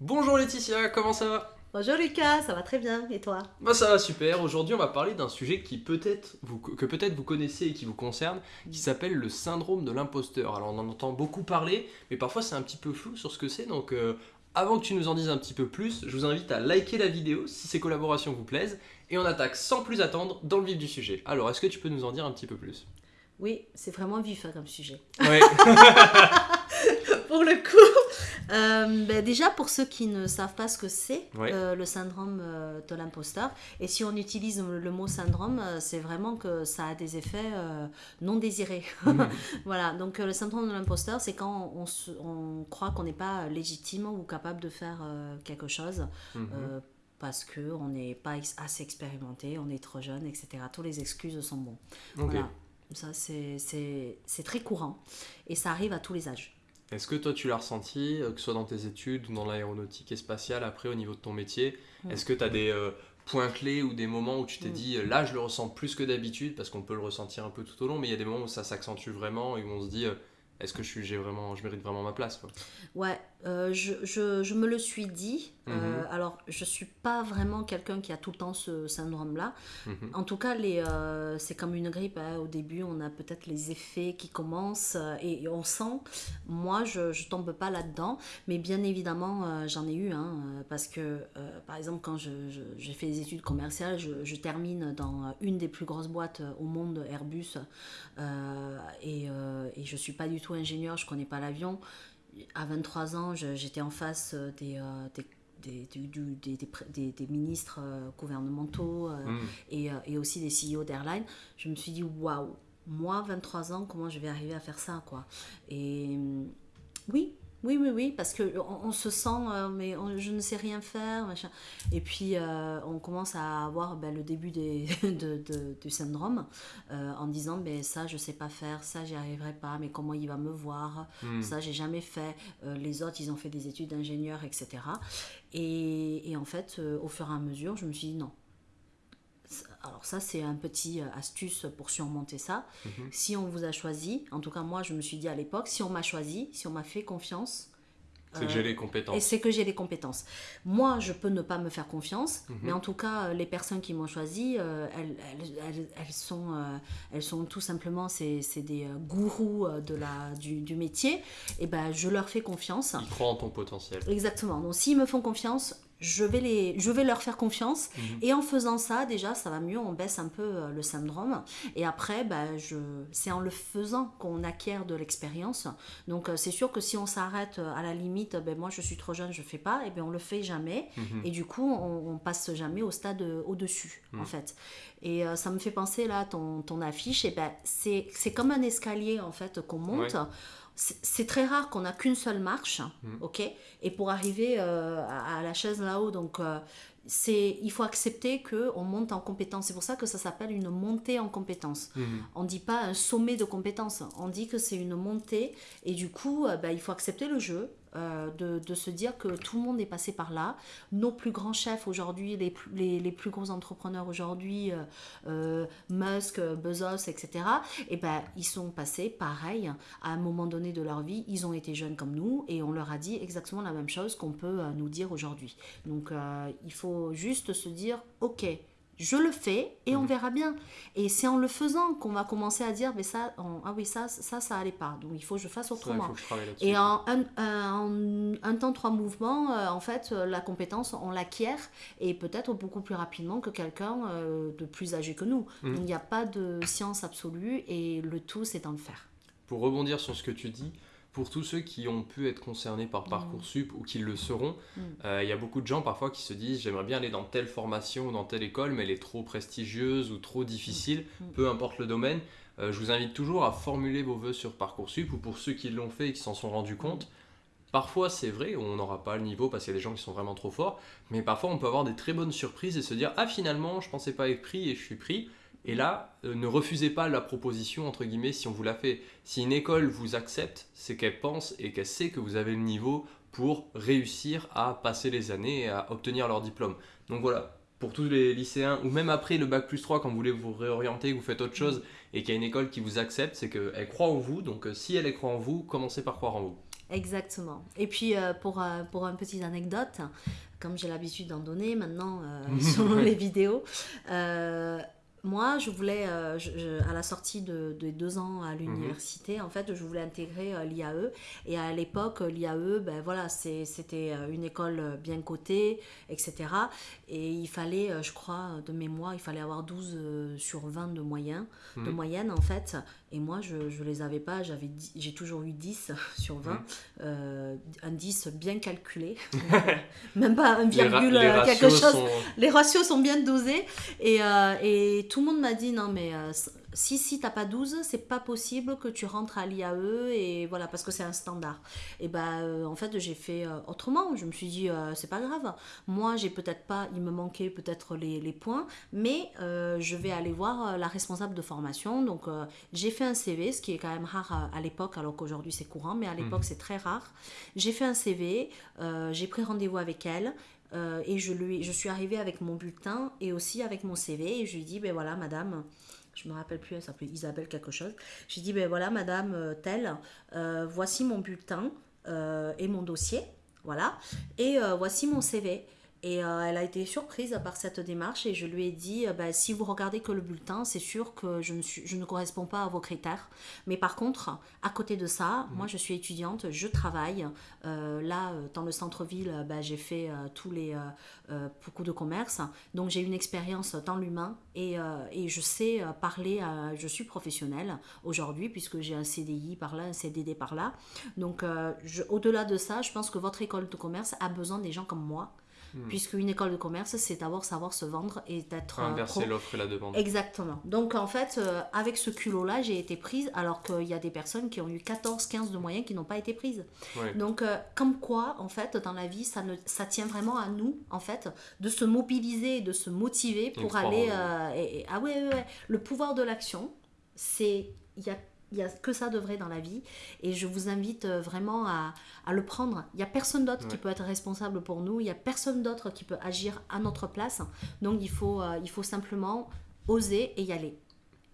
Bonjour Laetitia, comment ça va? Bonjour Lucas, ça va très bien, et toi? Bah ça va super, aujourd'hui on va parler d'un sujet qui peut-être vous, que peut-être vous connaissez et qui vous concerne, qui s'appelle le syndrome de l'imposteur. Alors on en entend beaucoup parler, mais parfois c'est un petit peu flou sur ce que c'est, donc euh, avant que tu nous en dises un petit peu plus, je vous invite à liker la vidéo si ces collaborations vous plaisent, et on attaque sans plus attendre dans le vif du sujet. Alors est-ce que tu peux nous en dire un petit peu plus? Oui, c'est vraiment vif hein, comme sujet. Ouais. pour le coup, euh, ben, déjà pour ceux qui ne savent pas ce que c'est, euh, le syndrome euh, de l'imposteur, et si on utilise le, mot syndrome, c'est vraiment que ça a des effets non désirés. voilà, donc le syndrome de l'imposteur, c'est quand on, se- on croit qu'on n'est pas légitime ou capable de faire quelque chose. Mhm. parce qu'on n'est pas assez expérimenté, on est trop jeune, etc. Toutes les excuses sont bonnes. Voilà. Ça, c'est très courant. Et ça arrive à tous les âges. Est-ce que toi tu l'as ressenti, euh, que ce soit dans tes études ou dans l'aéronautique et spatiale, après au niveau de ton métier Mm. Est-ce que tu as des euh, points clés ou des moments où tu t'es Mm. dit là je le ressens plus que d'habitude parce qu'on peut le ressentir un peu tout au long, mais il y a des moments où ça s'accentue vraiment et où on se dit euh, est-ce que je, suis, j'ai vraiment, je mérite vraiment ma place quoi? Ouais, euh, je, je, je me le suis dit. Euh, Mhm. alors, je suis pas vraiment quelqu'un qui a tout le temps ce syndrome-là. Mhm. En tout cas, euh, c'est comme une grippe. hein. Au début, on a peut-être les effets qui commencent euh, et, on sent. Moi, je, je tombe pas là-dedans. Mais bien évidemment, j'en ai eu. hein, parce que, par exemple, quand j'ai fait des études commerciales, je, termine dans une des plus grosses boîtes au monde, Airbus. et, et je suis pas du tout ingénieur, je connais pas l'avion. À 23 ans, j'étais en face des, des des, du- du- des, des pré- des- des ministres euh, gouvernementaux euh, Mhm. et, euh, et aussi des CEO d'airline, je me suis dit waouh, moi 23 ans, comment je vais arriver à faire ça quoi? Et hum, oui, oui, oui, oui, parce que on, on se sent, euh, mais on- je ne sais rien faire, machin. Et puis euh, on commence à avoir ben, le début des, de, de- du syndrome euh, en disant ben ça je sais pas faire, ça j'y arriverai pas, mais comment il va me voir Mhm. ça j'ai jamais fait, les autres ils ont fait des études d'ingénieur, etc. Et, et en fait, au fur et à mesure, je me suis dit non. Alors ça c'est un petit euh, astuce pour surmonter ça. Mhm. Si on vous a choisi, en tout cas moi je me suis dit à l'époque, si on m'a choisi, si on m'a fait confiance, C'est que euh, j'ai les et compétences. c'est que j'ai les compétences. Moi, je peux ne pas me faire confiance, Mhm. mais en tout cas, euh, les personnes qui m'ont choisi, euh, elles, elles- elles- elles sont, euh, elles sont tout simplement, c'est des euh, gourous euh, de la, du, du métier. Et ben, je leur fais confiance. Ils croient en ton potentiel. Exactement. Donc, s'ils me font confiance, je vais, les, je vais leur faire confiance. Mhm. Et en faisant ça, déjà, ça va mieux. On baisse un peu euh, le syndrome. Et après, ben, je... c'est en le faisant qu'on acquiert de l'expérience. Donc, euh, c'est sûr que si on s'arrête euh, à la limite, ben, moi, je suis trop jeune, je fais pas, et ben, on le fait jamais. Mhm. Et du coup, on, on passe jamais au stade au-dessus, Mm. en fait. Et euh, ça me fait penser, là, ton, ton affiche, et ben, c'est c'est comme un escalier, en fait, qu'on monte. Ouais. C'est très rare qu'on a qu'une seule marche, Mm. ok? Et pour arriver euh, à, à la chaise là-haut, donc... euh, c'est, il faut accepter que on monte en compétence. C'est pour ça que ça s'appelle une montée en compétence. Mhm. On dit pas un sommet de compétences, on dit que c'est une montée et du coup euh, bah, il faut accepter le jeu, euh, de, se dire que tout le monde est passé par là. Nos plus grands chefs aujourd'hui, les, plus- les, plus gros entrepreneurs aujourd'hui, euh, euh, Musk, Bezos, etc., et ben, ils sont passés pareil à un moment donné de leur vie, ils ont été jeunes comme nous et on leur a dit exactement la même chose qu'on peut nous dire aujourd'hui. Donc il faut juste se dire ok. Je le fais et on Mhm. verra bien. Et c'est en le faisant qu'on va commencer à dire, mais ça, on- ah oui, ça, ça, ça allait pas. Donc il faut que je fasse Ça, il autrement. faut que je. Et en un, un, un temps, trois mouvements, euh, en fait, euh, la compétence, on l'acquiert et peut-être beaucoup plus rapidement que quelqu'un euh, de plus âgé que nous. Mhm. Donc il n'y a pas de science absolue et le tout, c'est dans le faire. Pour rebondir sur ce que tu dis, pour tous ceux qui ont pu être concernés par Parcoursup ou qui le seront, Mm. euh, il y a beaucoup de gens parfois qui se disent j'aimerais bien aller dans telle formation ou dans telle école, mais elle est trop prestigieuse ou trop difficile, Mm. peu importe le domaine. Euh, je vous invite toujours à formuler vos vœux sur Parcoursup ou pour ceux qui l'ont fait et qui s'en sont rendus compte. Parfois, c'est vrai, on n'aura pas le niveau parce qu'il y a des gens qui sont vraiment trop forts, mais parfois on peut avoir des très bonnes surprises et se dire ah finalement je pensais pas être pris et je suis pris. Et là, euh, ne refusez pas la proposition entre guillemets si on vous la fait. Si une école vous accepte, c'est qu'elle pense et qu'elle sait que vous avez le niveau pour réussir à passer les années et à obtenir leur diplôme. Donc voilà, pour tous les lycéens, ou même après le bac plus 3, quand vous voulez vous réorienter, que vous faites autre chose, et qu'il y a une école qui vous accepte, c'est qu'elle croit en vous. Donc euh, si elle croit en vous, commencez par croire en vous. Exactement. Et puis, euh, pour, euh, pour une petite anecdote, comme j'ai l'habitude d'en donner maintenant euh, sur les vidéos, moi, je voulais, euh, je- je- à la sortie de, de deux ans à l'université, en fait, je voulais intégrer euh, l'IAE. Et à l'époque, euh, l'IAE, ben voilà, c'était une école bien cotée, etc. Et il fallait, je crois, de mémoire, il fallait avoir 12 euh, sur 20 de moyens, de moyenne, en fait. Et moi, je ne les avais pas, j'avais j'ai toujours eu 10 sur 20. Euh, un 10 bien calculé. Même pas un virgule, les euh, quelque chose sont... les ratios sont bien dosés et, euh, et tout le monde m'a dit non mais si si t'as pas 12 c'est pas possible que tu rentres à l'IAE et voilà parce que c'est un standard. Et ben euh, en fait j'ai fait euh, autrement. Je me suis dit euh, c'est pas grave. Moi j'ai peut-être pas il me manquait peut-être les, les points mais je vais aller voir la responsable de formation. Donc j'ai fait un CV ce qui est quand même rare à, à l'époque alors qu'aujourd'hui c'est courant mais à l'époque c'est très rare. J'ai fait un CV j'ai pris rendez-vous avec elle et je, lui, je suis arrivée avec mon bulletin et aussi avec mon CV et je lui ai dit, ben voilà madame, je me rappelle plus, elle s'appelait Isabelle quelque chose. J'ai dit, ben voilà madame euh, telle, euh, voici mon bulletin euh, et mon dossier, voilà, et voici mon CV. Et euh, elle a été surprise par cette démarche et je lui ai dit, euh, ben, si vous regardez que le bulletin, c'est sûr que je ne, suis, je ne corresponds pas à vos critères. Mais par contre, à côté de ça, moi je suis étudiante, je travaille. Euh, là, euh, dans le centre-ville, ben, j'ai fait tous les beaucoup de commerce. Donc j'ai une expérience dans l'humain et, et je sais parler, à- je suis professionnelle aujourd'hui puisque j'ai un CDI par là, un CDD par là. Donc au-delà de ça, je pense que votre école de commerce a besoin des gens comme moi. Puisque une école de commerce, c'est d'abord savoir se vendre et d'être euh, Inverser l'offre et la demande. Exactement. Donc en fait, euh, avec ce culot-là, j'ai été prise alors qu'il y a des personnes qui ont eu 14, 15 de moyens qui n'ont pas été prises. Donc euh, comme quoi, en fait, dans la vie, ça, ne, ça tient vraiment à nous, en fait, de se mobiliser de se motiver pour aller... euh, et- et- ah ouais, ouais, ouais. Le pouvoir de l'action, c'est... Il y a il y a que ça de vrai dans la vie et je vous invite euh, vraiment à, à le prendre. Il y a personne d'autre qui peut être responsable pour nous, il y a personne d'autre qui peut agir à notre place. Donc il faut, euh, il faut simplement oser et y aller.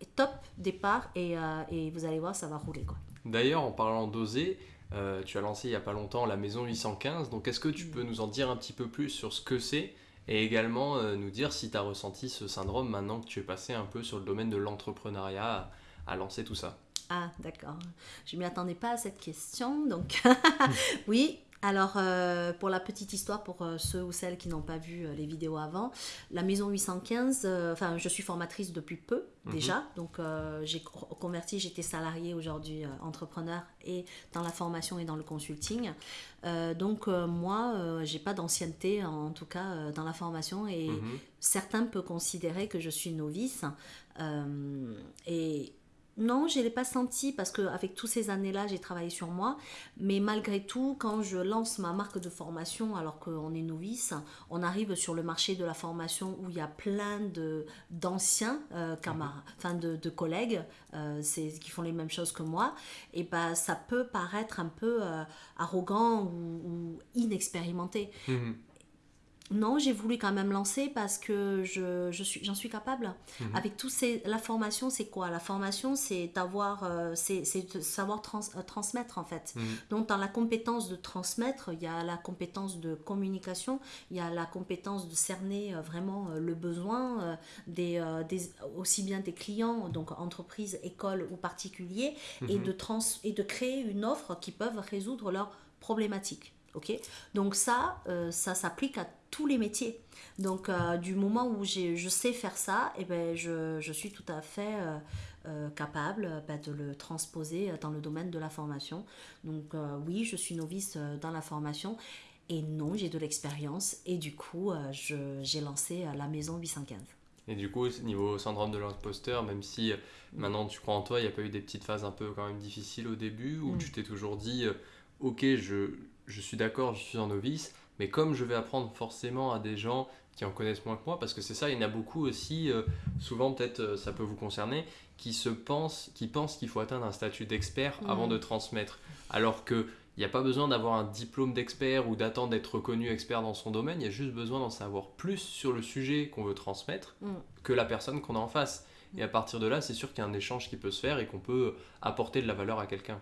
Et top départ et, euh, et vous allez voir, ça va rouler quoi. D'ailleurs, en parlant d'oser, euh, tu as lancé il n'y a pas longtemps la maison 815. Donc, est-ce que tu peux nous en dire un petit peu plus sur ce que c'est et également nous dire si tu as ressenti ce syndrome maintenant que tu es passé un peu sur le domaine de l'entrepreneuriat à, à lancer tout ça? Ah, d'accord. Je m'y attendais pas à cette question. Donc, oui. Alors, euh, pour la petite histoire, pour euh, ceux ou celles qui n'ont pas vu euh, les vidéos avant, la maison 815, euh, enfin, je suis formatrice depuis peu Mhm. déjà. Donc, j'ai co- converti, j'étais salariée aujourd'hui, entrepreneur et dans la formation et dans le consulting. Donc, moi, j'ai pas d'ancienneté, en tout cas, dans la formation et Mhm. certains peuvent considérer que je suis novice. Et non, je ne l'ai pas senti parce qu'avec toutes ces années-là, j'ai travaillé sur moi. Mais malgré tout, quand je lance ma marque de formation, alors qu'on est novice, on arrive sur le marché de la formation où il y a plein de, d'anciens euh, camarades, enfin de, de collègues euh, qui font les mêmes choses que moi. Et ben, ça peut paraître un peu euh, arrogant ou, ou inexpérimenté. Mhm. Non, j'ai voulu quand même lancer parce que je, je suis, j'en suis capable. Mhm. Avec tous ces, la formation, c'est quoi? La formation, c'est d'avoir, euh, c'est, savoir trans- euh, transmettre en fait. Mhm. Donc dans la compétence de transmettre, il y a la compétence de communication, il y a la compétence de cerner euh, vraiment euh, le besoin des, des, aussi bien des clients, donc entreprises, écoles ou particuliers, et Mhm. de trans, et de créer une offre qui peuvent résoudre leurs problématiques. Ok, donc ça, euh, ça s'applique à tous les métiers. Donc euh, du moment où je sais faire ça, et ben je, je suis tout à fait euh, capable ben, de le transposer dans le domaine de la formation. Donc oui, je suis novice dans la formation. Et non, j'ai de l'expérience. Et du coup, j'ai lancé la maison 815. Et du coup, niveau syndrome de l'imposteur, même si euh, maintenant tu crois en toi, il n'y a pas eu des petites phases un peu quand même difficiles au début où Mm. tu t'es toujours dit, ok, je, je suis d'accord, je suis un novice, mais comme je vais apprendre forcément à des gens qui en connaissent moins que moi, parce que c'est ça, il y en a beaucoup aussi, euh, souvent peut-être euh, ça peut vous concerner, qui se pensent, qui pensent qu'il faut atteindre un statut d'expert avant Mm. de transmettre, alors que il n'y a pas besoin d'avoir un diplôme d'expert ou d'attendre d'être reconnu expert dans son domaine, il y a juste besoin d'en savoir plus sur le sujet qu'on veut transmettre Mm. que la personne qu'on a en face. Et à partir de là, c'est sûr qu'il y a un échange qui peut se faire et qu'on peut apporter de la valeur à quelqu'un.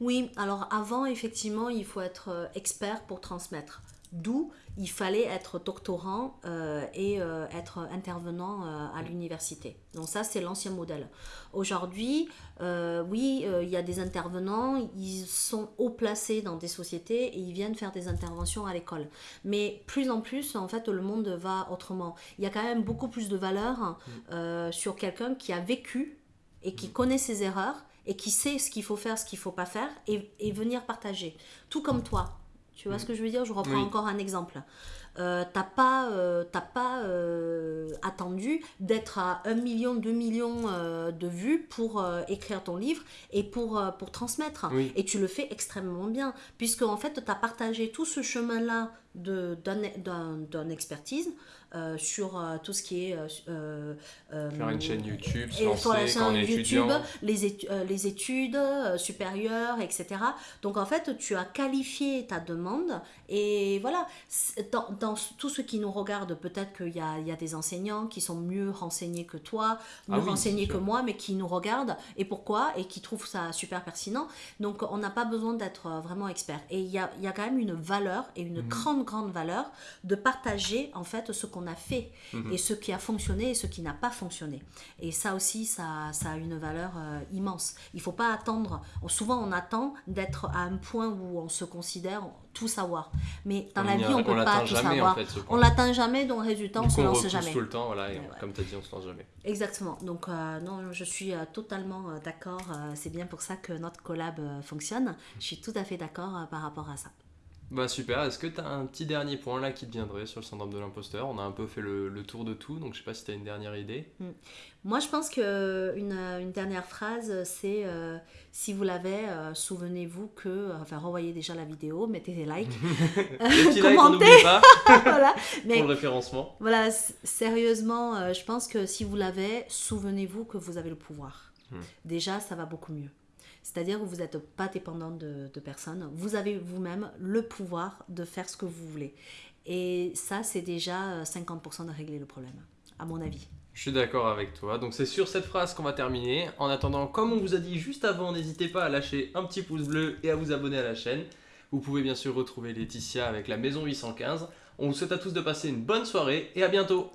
Oui, alors avant, effectivement, il faut être euh, expert pour transmettre. D'où il fallait être doctorant euh, et euh, être intervenant euh, à l'université. Donc ça, c'est l'ancien modèle. Aujourd'hui, oui, il y a des intervenants, ils sont haut placés dans des sociétés et ils viennent faire des interventions à l'école. Mais plus en plus, en fait, le monde va autrement. Il y a quand même beaucoup plus de valeur sur quelqu'un qui a vécu et qui connaît ses erreurs et qui sait ce qu'il faut faire, ce qu'il ne faut pas faire, et, et venir partager. Tout comme toi. Tu vois ce que je veux dire? Je reprends encore un exemple. Euh, t'as pas, euh, pas euh, attendu d'être à 1 million, 2 millions euh, de vues pour écrire ton livre et pour, pour transmettre. Et tu le fais extrêmement bien, puisque en fait, tu as partagé tout ce chemin-là d'une expertise euh, sur euh, tout ce qui est euh, faire une chaîne YouTube, se lancer quand on est YouTube, les, les études supérieures, etc. Donc en fait, tu as qualifié ta demande et voilà, dans, dans tout ce qui nous regarde, peut-être qu'il y a, il y a des enseignants qui sont mieux renseignés que toi, ah mieux renseignés que moi, mais qui nous regardent et pourquoi et qui trouvent ça super pertinent. Donc on n'a pas besoin d'être vraiment expert. Et il y a, il y a quand même une valeur et une mhm. grande, grande valeur de partager en fait ce qu'on a fait mhm. et ce qui a fonctionné et ce qui n'a pas fonctionné. Et ça aussi, ça, ça a une valeur euh, immense. Il faut pas attendre, souvent on attend d'être à un point où on se considère tout savoir. Mais dans la vie, on ne peut pas tout savoir. On l'atteint jamais, donc résultat, on se lance jamais. tout le temps, voilà, comme tu as dit, on se lance jamais. Exactement. Donc, euh, non, je suis euh, totalement d'accord. c'est bien pour ça que notre collab fonctionne. Je suis tout à fait d'accord par rapport à ça. Bah super, est-ce que tu as un petit dernier point là qui te viendrait sur le syndrome de l'imposteur? On a un peu fait le, tour de tout, donc je sais pas si tu as une dernière idée. Hmm. Moi je pense que une, une dernière phrase c'est euh, si vous l'avez, euh, souvenez-vous que, enfin revoyez déjà la vidéo, mettez des likes, des commentez, pas voilà. Mais, pour le référencement. Voilà, sérieusement, euh, je pense que si vous l'avez, souvenez-vous que vous avez le pouvoir. Hmm. Déjà, ça va beaucoup mieux. C'est-à-dire que vous n'êtes pas dépendant de, personne. Vous avez vous-même le pouvoir de faire ce que vous voulez. Et ça, c'est déjà 50% de régler le problème, à mon avis. Je suis d'accord avec toi. Donc c'est sur cette phrase qu'on va terminer. En attendant, comme on vous a dit juste avant, n'hésitez pas à lâcher un petit pouce bleu et à vous abonner à la chaîne. Vous pouvez bien sûr retrouver Laetitia avec la Maison 815. On vous souhaite à tous de passer une bonne soirée et à bientôt